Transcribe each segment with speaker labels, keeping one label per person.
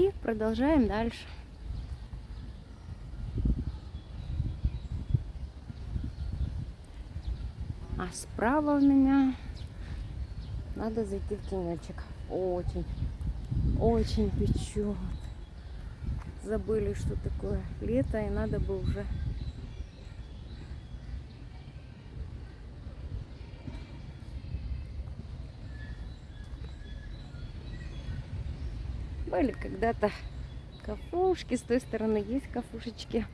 Speaker 1: И продолжаем дальше. А справа у меня надо зайти в тенечек. Очень, очень печет. Забыли, что такое лето, и надо бы уже Были когда-то кафушки, с той стороны есть кафушечки,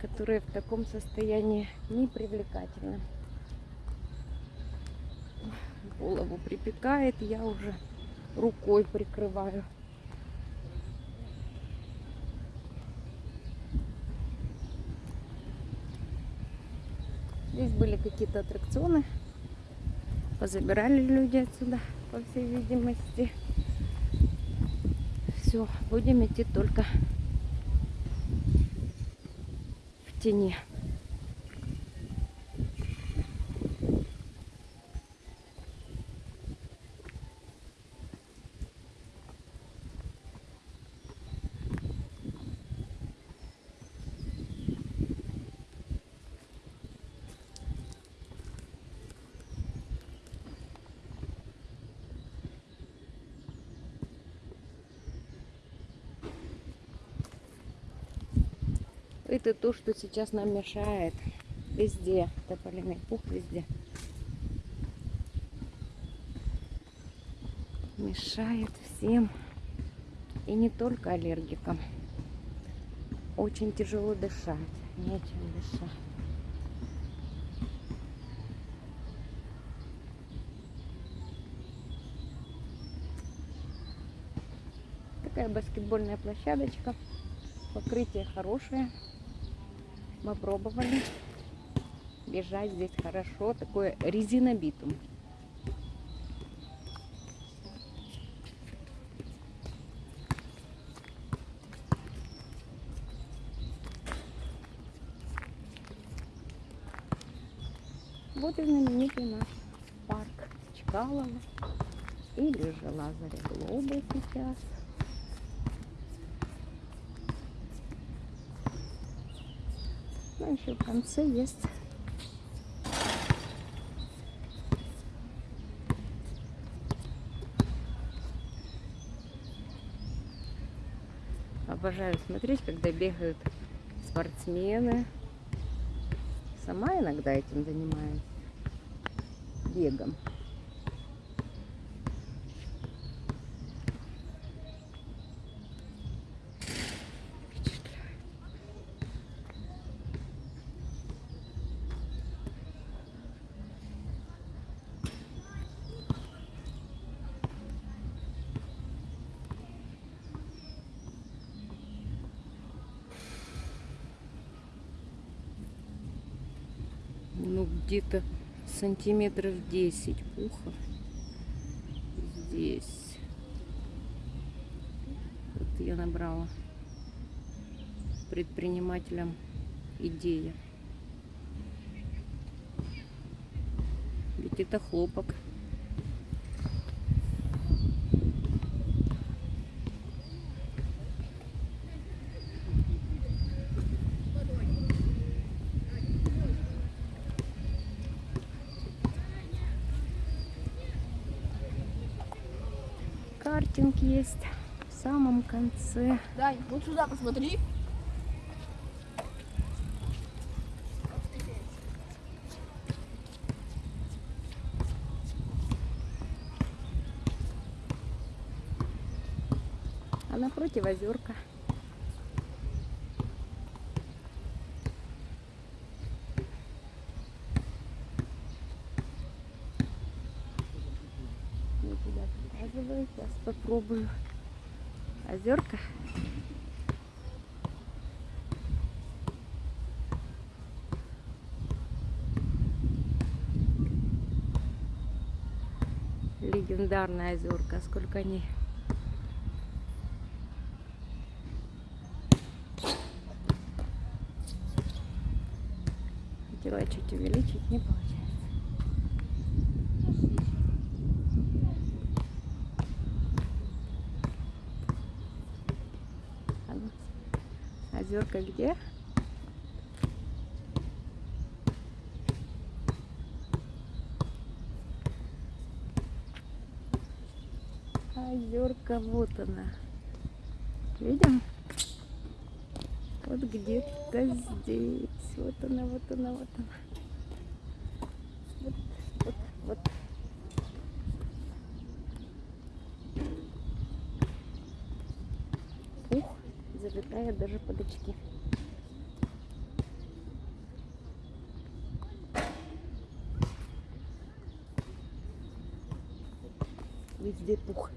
Speaker 1: которые в таком состоянии непривлекательны. Голову припекает, я уже рукой прикрываю. Здесь были какие-то аттракционы. Позабирали люди отсюда, по всей видимости. Все, будем идти только в тени. Это то, что сейчас нам мешает. Везде. Тополиный пух везде. Мешает всем. И не только аллергикам. Очень тяжело дышать. Нечем дышать. Такая баскетбольная площадочка. Покрытие хорошее. Мы пробовали. Бежать здесь хорошо. Такое резинобитум. Вот и знаменитый наш парк Чкалова или же Лазаря Глоба сейчас. Ну, еще в конце есть Обожаю смотреть, когда бегают спортсмены. Сама иногда этим занимаюсь. Бегом. ну где-то сантиметров 10 пуха здесь. Вот я набрала предпринимателям идея ведь это хлопок картинг есть в самом конце.
Speaker 2: Дань, вот сюда посмотри.
Speaker 1: А напротив озерка. Не туда показываю. Сейчас попробую. Озерка. Легендарная озерка. Сколько они Хотела чуть увеличить, не получается. Озерка где? Озерка, вот она. Видим? Вот где-то здесь. Вот она, вот она, вот она. Вот, вот, вот. Ух, даже под очки. Везде пух.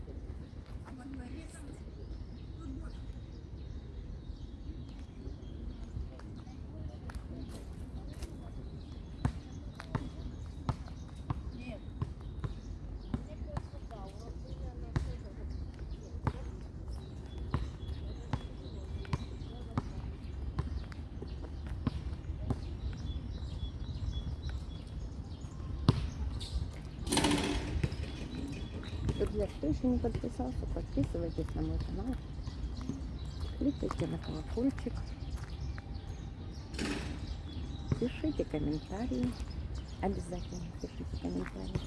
Speaker 1: Друзья, кто еще не подписался, подписывайтесь на мой канал. Кликайте на колокольчик. Пишите комментарии. Обязательно пишите комментарии.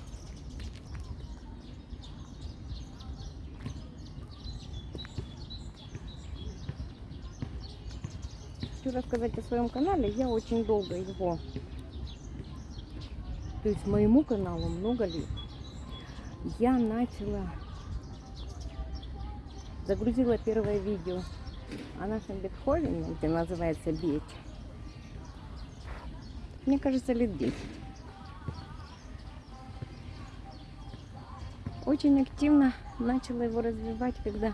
Speaker 1: Хочу рассказать о своем канале. Я очень долго его, то есть моему каналу много лет я начала, загрузила первое видео о нашем Бетховене, где называется «Беть». Мне кажется, лет 10. Очень активно начала его развивать, когда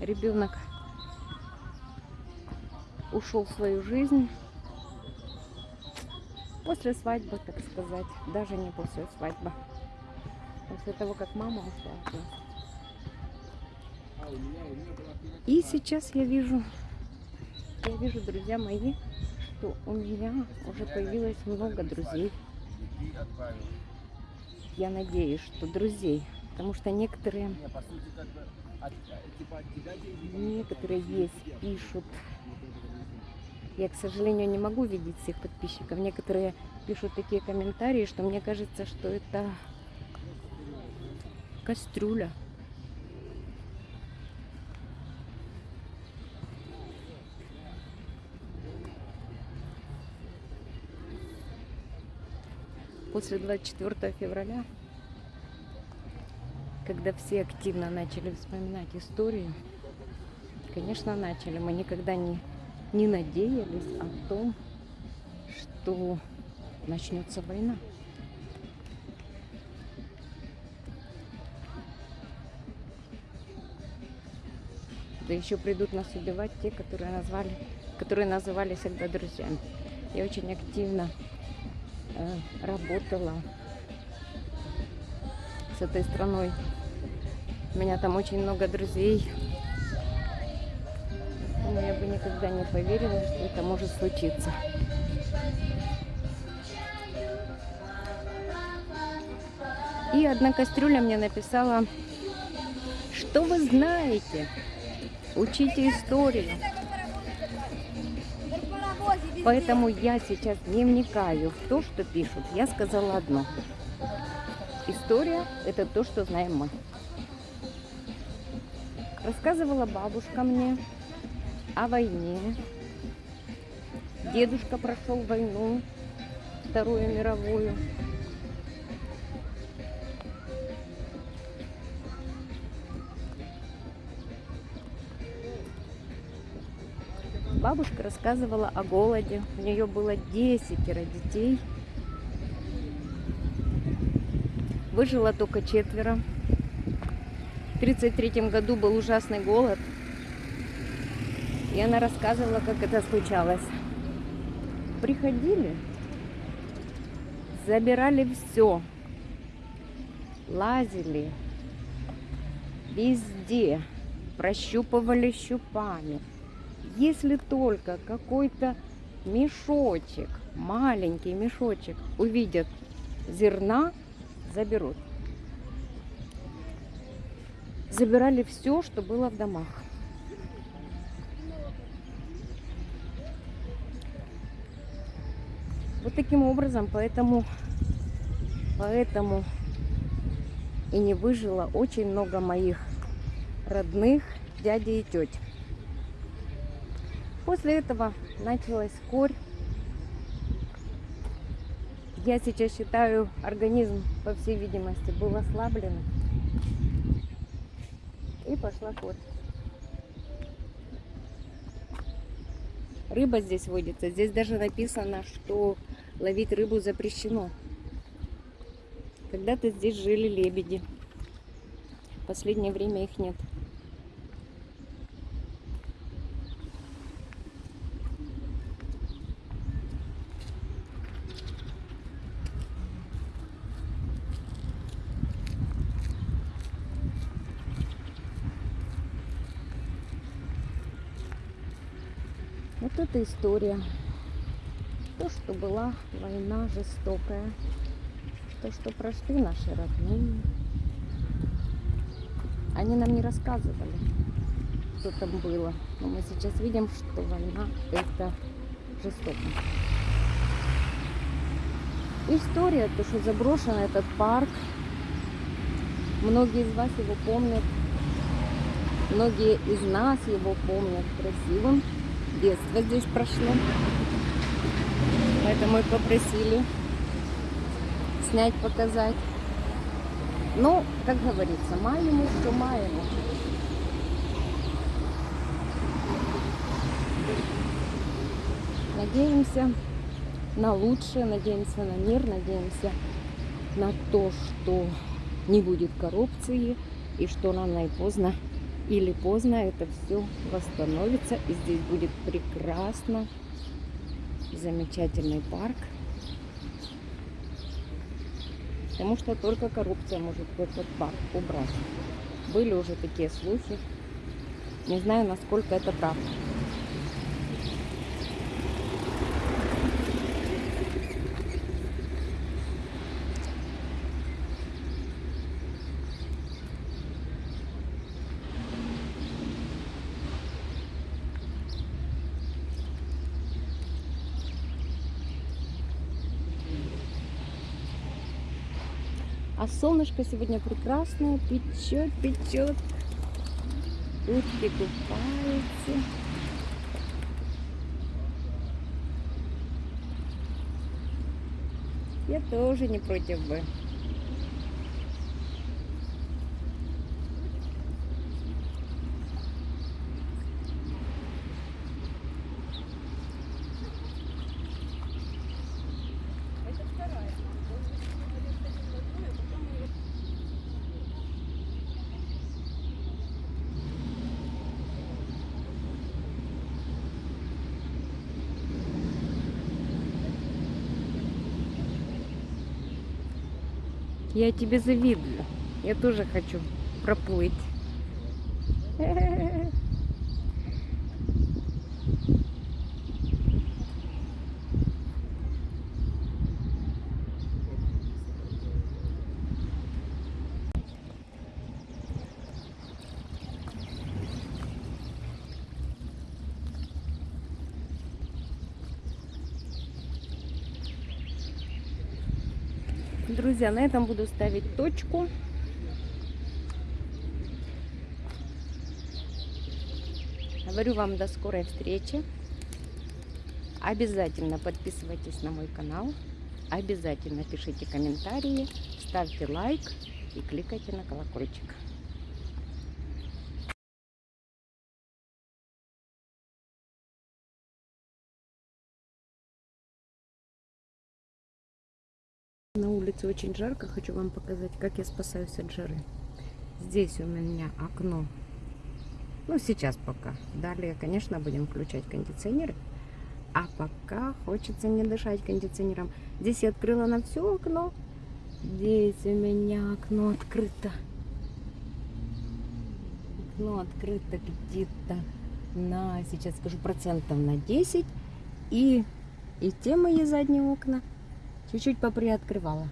Speaker 1: ребенок ушел в свою жизнь. После свадьбы, так сказать, даже не после свадьбы после того, как мама ушла. И сейчас я вижу, я вижу, друзья мои, что у меня уже появилось много друзей. Я надеюсь, что друзей, потому что некоторые, некоторые есть, пишут. Я, к сожалению, не могу видеть всех подписчиков. Некоторые пишут такие комментарии, что мне кажется, что это кастрюля. После 24 февраля, когда все активно начали вспоминать историю, конечно, начали. Мы никогда не, не надеялись о том, что начнется война. Да еще придут нас убивать те, которые назвали, которые называли всегда друзьями. Я очень активно э, работала с этой страной. У меня там очень много друзей. Но я бы никогда не поверила, что это может случиться. И одна кастрюля мне написала, что вы знаете Учите историю. Поэтому я сейчас не вникаю в то, что пишут. Я сказала одно. История – это то, что знаем мы. Рассказывала бабушка мне о войне. Дедушка прошел войну, Вторую мировую. Бабушка рассказывала о голоде. У нее было десятеро детей. Выжило только четверо. В 1933 году был ужасный голод. И она рассказывала, как это случалось. Приходили, забирали все, лазили везде, прощупывали щупами – если только какой-то мешочек, маленький мешочек увидят зерна, заберут. Забирали все, что было в домах. Вот таким образом, поэтому, поэтому и не выжило очень много моих родных дядей и теть. После этого началась корь. Я сейчас считаю, организм, по всей видимости, был ослаблен. И пошла корь. Рыба здесь водится. Здесь даже написано, что ловить рыбу запрещено. Когда-то здесь жили лебеди. В последнее время их нет. Вот это история. То, что была война жестокая. То, что прошли наши родные. Они нам не рассказывали, что там было. Но мы сейчас видим, что война это жестоко. История, то, что заброшен этот парк. Многие из вас его помнят. Многие из нас его помнят красивым детство здесь прошло. Поэтому и попросили снять, показать. Ну, как говорится, маему, что маему. Надеемся на лучшее, надеемся на мир, надеемся на то, что не будет коррупции и что рано и поздно или поздно это все восстановится. И здесь будет прекрасно. Замечательный парк. Потому что только коррупция может этот парк убрать. Были уже такие слухи. Не знаю, насколько это правда. А солнышко сегодня прекрасное, печет, печет. Утки купаются. Я тоже не против бы. Я тебе завидую. Я тоже хочу проплыть. Друзья, на этом буду ставить точку. Говорю вам до скорой встречи. Обязательно подписывайтесь на мой канал. Обязательно пишите комментарии, ставьте лайк и кликайте на колокольчик. На улице очень жарко. Хочу вам показать, как я спасаюсь от жары. Здесь у меня окно. Ну, сейчас пока. Далее, конечно, будем включать кондиционеры. А пока хочется не дышать кондиционером. Здесь я открыла на все окно. Здесь у меня окно открыто. Окно открыто где-то на, сейчас скажу, процентов на 10. И, и те мои задние окна чуть-чуть поприоткрывала.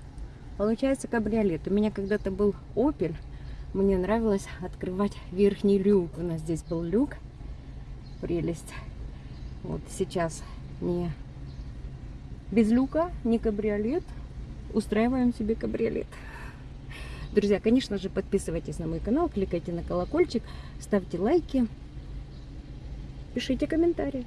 Speaker 1: Получается кабриолет. У меня когда-то был Opel. Мне нравилось открывать верхний люк. У нас здесь был люк. Прелесть. Вот сейчас не Без люка, не кабриолет. Устраиваем себе кабриолет. Друзья, конечно же, подписывайтесь на мой канал, кликайте на колокольчик, ставьте лайки, пишите комментарии.